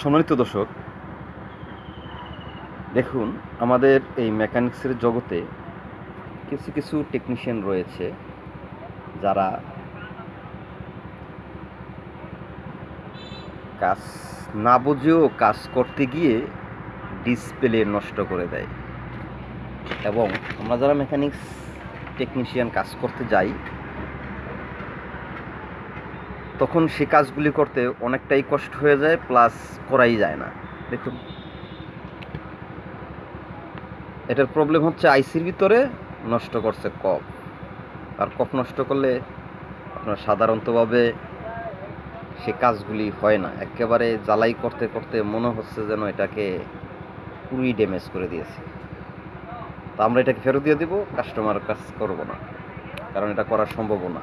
সম্মানিত দর্শক, দেখুন, আমাদের এই মেকানিক্সের জগতে কিছু কিছু টেকনিশিয়ান রয়েছে যারা কাজ না বুঝেও কাজ করতে গিয়ে ডিসপ্লে নষ্ট করে দেয়। এবং আমরা যারা মেকানিক্স টেকনিশিয়ান কাজ করতে যাই তখন সে কাজগুলি করতে অনেকটাই কষ্ট হয়ে যায় প্লাস করাই যায় না। দেখুন। এটার প্রবলেম হচ্ছে আইসির ভিতরে নষ্ট করছে কফ। আর কফ নষ্ট করলে আপনার সাধারণতভাবে সে কাজগুলি হয় না। একেবারে জ্বালাই করতে করতে মনে হচ্ছে যেন এটাকে পুরোই ড্যামেজ করে দিয়েছে। তো আমরা এটাকে ফেরত দিয়ে দিব কাস্টমার কাজ করব না। কারণ এটা করা সম্ভব না।